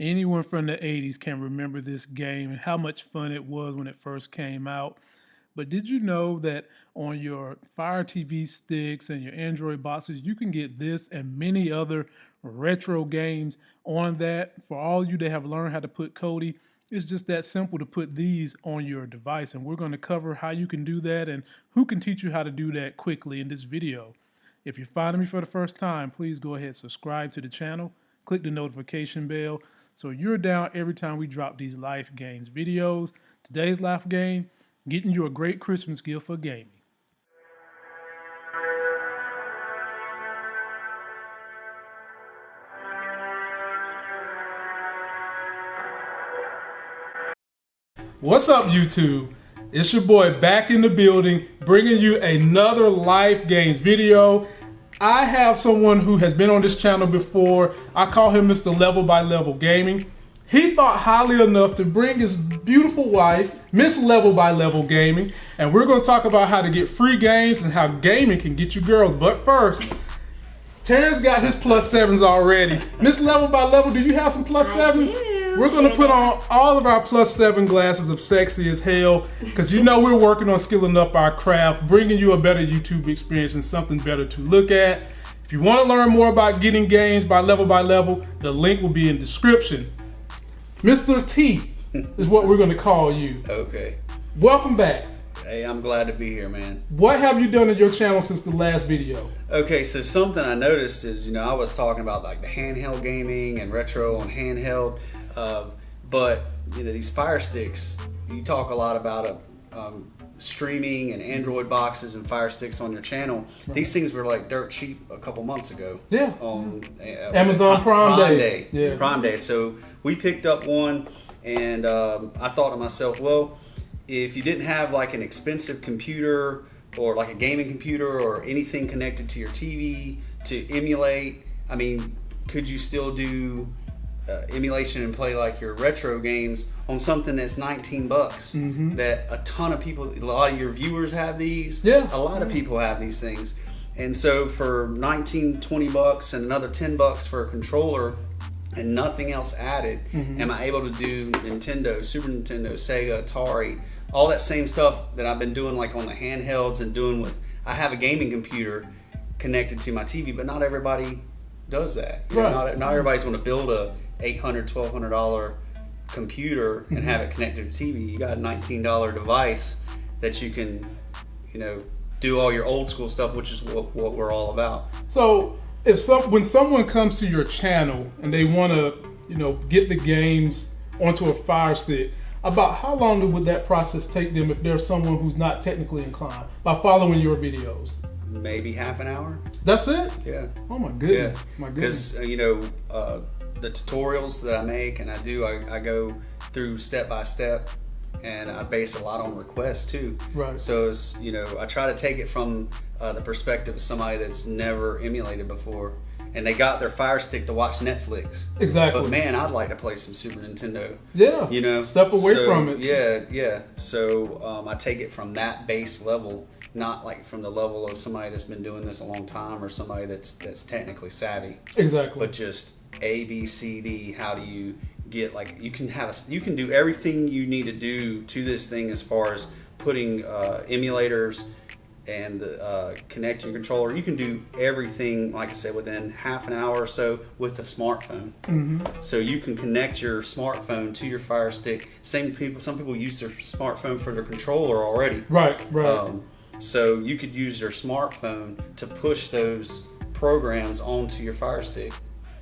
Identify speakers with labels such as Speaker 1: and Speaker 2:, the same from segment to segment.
Speaker 1: Anyone from the 80s can remember this game and how much fun it was when it first came out. But did you know that on your Fire TV sticks and your Android boxes, you can get this and many other retro games on that? For all you that have learned how to put Kodi, it's just that simple to put these on your device. And we're going to cover how you can do that and who can teach you how to do that quickly in this video. If you're finding me for the first time, please go ahead subscribe to the channel, click the notification bell so you're down every time we drop these Life Games videos. Today's Life Game, getting you a great Christmas gift for gaming. What's up, YouTube? It's your boy back in the building, bringing you another Life Games video. I have someone who has been on this channel before. I call him Mr. Level by Level Gaming. He thought highly enough to bring his beautiful wife, Miss Level by Level Gaming, and we're going to talk about how to get free games and how gaming can get you girls. But first, Terrence got his plus sevens already. Miss Level by Level, do you have some plus sevens? We're gonna put on all of our plus seven glasses of sexy as hell, because you know we're working on skilling up our craft, bringing you a better YouTube experience and something better to look at. If you want to learn more about getting games by level by level, the link will be in description. Mr. T is what we're gonna call you.
Speaker 2: Okay.
Speaker 1: Welcome back.
Speaker 2: Hey, I'm glad to be here, man.
Speaker 1: What have you done in your channel since the last video?
Speaker 2: Okay, so something I noticed is, you know, I was talking about like the handheld gaming and retro on handheld. Um, but you know these Fire Sticks, you talk a lot about uh, um, streaming and Android boxes and Fire Sticks on your channel. Right. These things were like dirt cheap a couple months ago.
Speaker 1: Yeah.
Speaker 2: On
Speaker 1: uh, Amazon Prime, Prime, Day.
Speaker 2: Day.
Speaker 1: Yeah.
Speaker 2: Prime Day. So we picked up one, and um, I thought to myself, well, if you didn't have like an expensive computer or like a gaming computer or anything connected to your TV to emulate, I mean, could you still do uh, emulation and play like your retro games on something that's 19 bucks mm-hmm. that a ton of people a lot of your viewers have these
Speaker 1: yeah
Speaker 2: a lot of people have these things and so for 19 20 bucks and another 10 bucks for a controller and nothing else added mm-hmm. am i able to do nintendo super nintendo sega atari all that same stuff that i've been doing like on the handhelds and doing with i have a gaming computer connected to my tv but not everybody does that
Speaker 1: right. Know,
Speaker 2: not, not everybody's going to build a 800 1200 dollar computer and have it connected to TV. You got a $19 device that you can, you know, do all your old school stuff, which is what, what we're all about.
Speaker 1: So, if some when someone comes to your channel and they want to, you know, get the games onto a Fire Stick, about how long would that process take them if there's someone who's not technically inclined by following your videos?
Speaker 2: Maybe half an hour.
Speaker 1: That's it.
Speaker 2: Yeah.
Speaker 1: Oh my goodness.
Speaker 2: Yeah.
Speaker 1: My goodness.
Speaker 2: Because uh, you know. Uh, the tutorials that I make and I do, I, I go through step by step and I base a lot on requests too.
Speaker 1: Right.
Speaker 2: So it's, you know, I try to take it from uh, the perspective of somebody that's never emulated before and they got their Fire Stick to watch Netflix.
Speaker 1: Exactly.
Speaker 2: But man, I'd like to play some Super Nintendo.
Speaker 1: Yeah.
Speaker 2: You know,
Speaker 1: step away
Speaker 2: so,
Speaker 1: from it.
Speaker 2: Yeah, yeah. So um, I take it from that base level, not like from the level of somebody that's been doing this a long time or somebody that's that's technically savvy.
Speaker 1: Exactly.
Speaker 2: But just A, B, C, D. How do you get like you can have a you can do everything you need to do to this thing as far as putting uh, emulators and the uh, connecting controller. You can do everything, like I said, within half an hour or so with a smartphone.
Speaker 1: Mm-hmm.
Speaker 2: So you can connect your smartphone to your Fire Stick. Same people, some people use their smartphone for their controller already.
Speaker 1: Right, right.
Speaker 2: Um, so you could use your smartphone to push those programs onto your Fire Stick.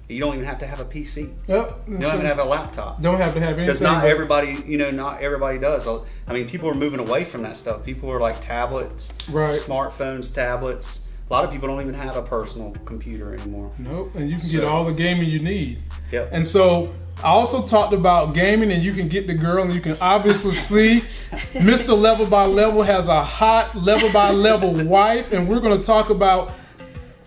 Speaker 2: You don't even have to have a PC.
Speaker 1: Yep.
Speaker 2: You don't even have a laptop.
Speaker 1: Don't have to have anything.
Speaker 2: Because not everybody, you know, not everybody does. I mean, people are moving away from that stuff. People are like tablets,
Speaker 1: right.
Speaker 2: smartphones, tablets. A lot of people don't even have a personal computer anymore.
Speaker 1: Nope. And you can so, get all the gaming you need.
Speaker 2: Yep.
Speaker 1: And so I also talked about gaming, and you can get the girl, and you can obviously see Mr. Level by Level has a hot level by level wife, and we're going to talk about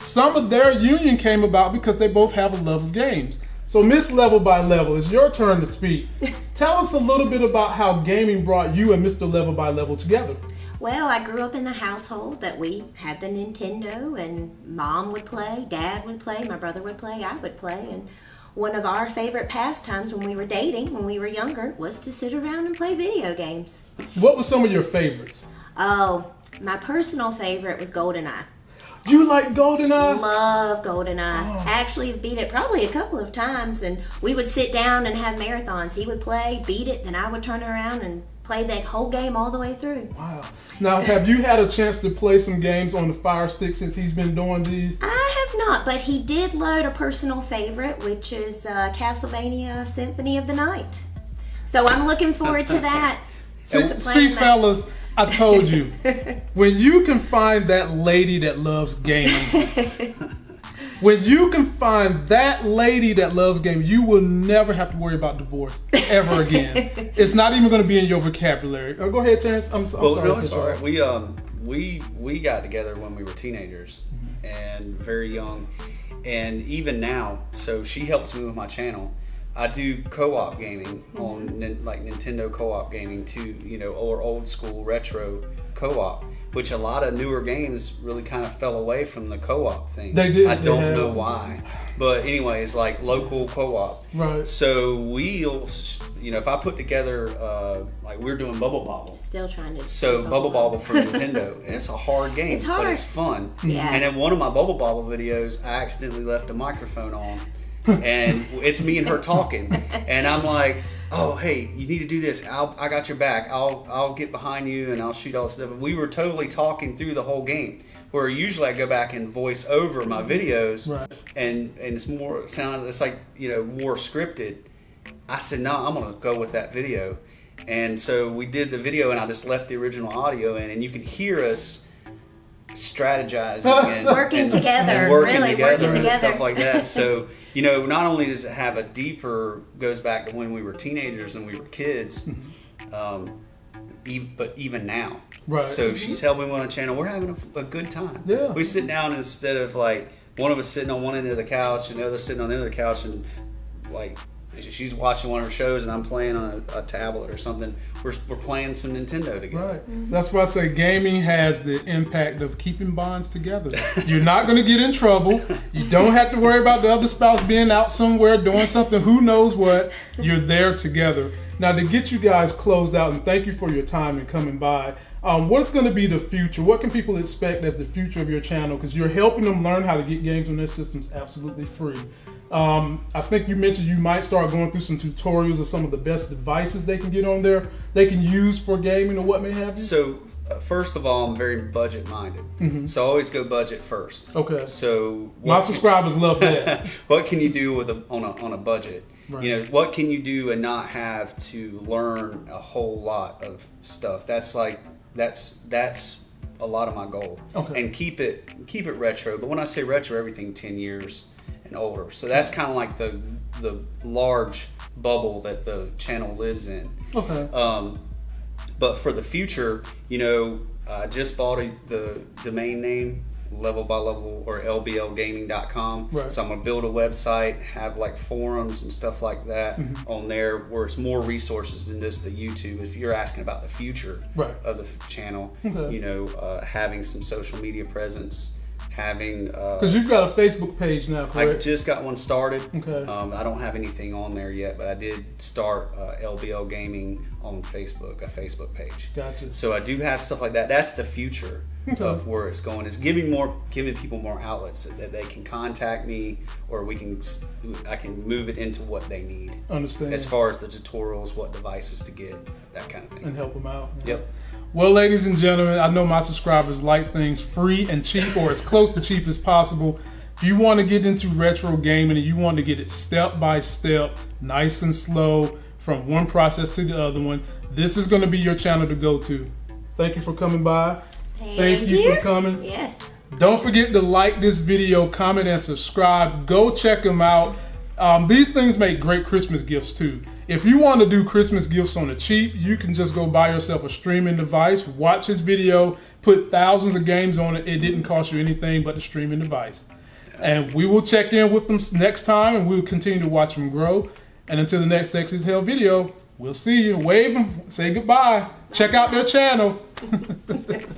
Speaker 1: some of their union came about because they both have a love of games. So, Miss Level by Level, it's your turn to speak. Tell us a little bit about how gaming brought you and Mr. Level by Level together.
Speaker 3: Well, I grew up in the household that we had the Nintendo, and mom would play, dad would play, my brother would play, I would play, and one of our favorite pastimes when we were dating, when we were younger, was to sit around and play video games.
Speaker 1: What were some of your favorites?
Speaker 3: Oh, my personal favorite was GoldenEye.
Speaker 1: You like GoldenEye?
Speaker 3: Love GoldenEye.
Speaker 1: Oh.
Speaker 3: Actually, beat it probably a couple of times, and we would sit down and have marathons. He would play, beat it, then I would turn around and play that whole game all the way through.
Speaker 1: Wow. Now, have you had a chance to play some games on the Fire Stick since he's been doing these?
Speaker 3: I have not, but he did load a personal favorite, which is uh, Castlevania Symphony of the Night. So I'm looking forward to that.
Speaker 1: See, see
Speaker 3: that.
Speaker 1: Fellas, I told you, when you can find that lady that loves gaming, when you can find that lady that loves gaming, you will never have to worry about divorce ever again. it's not even going to be in your vocabulary. Oh, go ahead, Terrence. I'm, I'm
Speaker 2: Well,
Speaker 1: sorry.
Speaker 2: no, it's all right. We um we we got together when we were teenagers and very young, and even now. So she helps me with my channel. I do co-op gaming on like Nintendo co-op gaming too, you know, or old school retro co-op, which a lot of newer games really kind of fell away from the co-op thing.
Speaker 1: They did,
Speaker 2: I
Speaker 1: they
Speaker 2: don't
Speaker 1: have.
Speaker 2: know why, but anyways, like local co-op.
Speaker 1: Right.
Speaker 2: So we'll, you know, if I put together, uh, like we're doing Bubble Bobble.
Speaker 3: Still trying to.
Speaker 2: So Bubble Bobble for Nintendo, and it's a hard game,
Speaker 3: It's
Speaker 2: but it's fun.
Speaker 3: Yeah.
Speaker 2: And in one of my Bubble Bobble videos, I accidentally left the microphone on, and it's me and her talking, and I'm like, "Oh, hey, you need to do this. I'll, I got your back. I'll, I'll get behind you and I'll shoot all this stuff." We were totally talking through the whole game. Where usually I go back and voice over my videos,
Speaker 1: Right.
Speaker 2: and and it's more sound. It's like you know more scripted. I said, no, I'm gonna go with that video. And so we did the video, and I just left the original audio in, and you can hear us strategizing and
Speaker 3: Working
Speaker 2: and-
Speaker 3: together,
Speaker 2: and working
Speaker 3: really
Speaker 2: together
Speaker 3: working
Speaker 2: and
Speaker 3: together.
Speaker 2: stuff like that. So you know, not only does it have a deeper goes back to when we were teenagers and we were kids, um, e- but even now.
Speaker 1: Right.
Speaker 2: So she's helping me on the channel. We're having a, a good time.
Speaker 1: Yeah.
Speaker 2: We sit down instead of like one of us sitting on one end of the couch and the other sitting on the other couch and like she's watching one of her shows and I'm playing on a, a tablet or something. We're, we're playing some Nintendo together.
Speaker 1: Right. That's why I say gaming has the impact of keeping bonds together. You're not going to get in trouble. You don't have to worry about the other spouse being out somewhere doing something, who knows what. You're there together. Now, to get you guys closed out, and thank you for your time and coming by, um, what's going to be the future? What can people expect as the future of your channel? Because you're helping them learn how to get games on their systems absolutely free. Um, I think you mentioned you might start going through some tutorials of some of the best devices they can get on there, they can use for gaming or what may have you.
Speaker 2: So uh, first of all, I'm very budget minded. So I always go budget first.
Speaker 1: Okay.
Speaker 2: So
Speaker 1: My subscribers love that.
Speaker 2: what can you do with a, on a on a budget?
Speaker 1: Right.
Speaker 2: You know, what can you do and not have to learn a whole lot of stuff? That's like that's that's a lot of my goal.
Speaker 1: Okay.
Speaker 2: And keep it keep it retro. But when I say retro, everything ten years and older. So that's kind of like the the large bubble that the channel lives in.
Speaker 1: okay.
Speaker 2: Um, but for the future, you know, I just bought a, the domain name level by level or lblgaming.com.
Speaker 1: Right.
Speaker 2: So I'm gonna build a website, have like forums and stuff like that
Speaker 1: Mm-hmm.
Speaker 2: on there, where it's more resources than just the YouTube. If you're asking about the future
Speaker 1: Right.
Speaker 2: of the channel,
Speaker 1: Okay.
Speaker 2: you know, uh, having some social media presence, having uh,
Speaker 1: Because you've got a Facebook page now,
Speaker 2: I
Speaker 1: correct?
Speaker 2: just got one started.
Speaker 1: Okay.
Speaker 2: Um, I don't have anything on there yet, but I did start uh, LBL Gaming on Facebook, a Facebook page.
Speaker 1: Gotcha.
Speaker 2: So I do have stuff like that. That's the future
Speaker 1: Okay.
Speaker 2: of where it's going. Is giving more, giving people more outlets so that they can contact me, or we can, I can move it into what they need
Speaker 1: Understand.
Speaker 2: as far as the tutorials, what devices to get, that kind of thing.
Speaker 1: and help them out.
Speaker 2: Yep.
Speaker 1: Well, ladies and gentlemen, I know my subscribers like things free and cheap or as close to cheap as possible. If you want to get into retro gaming and you want to get it step by step, nice and slow, from one process to the other one, this is going to be your channel to go to. Thank you for coming by. Thank you for coming.
Speaker 3: Yes.
Speaker 1: Don't forget to like this video, comment, and subscribe. Go check them out. Um, these things make great Christmas gifts too. If you want to do Christmas gifts on the cheap, you can just go buy yourself a streaming device, watch his video, put thousands of games on it. It didn't cost you anything but the streaming device. And we will check in with them next time and we'll continue to watch them grow. And until the next Sexy as Hell video, we'll see you. Wave them, say goodbye. Check out their channel.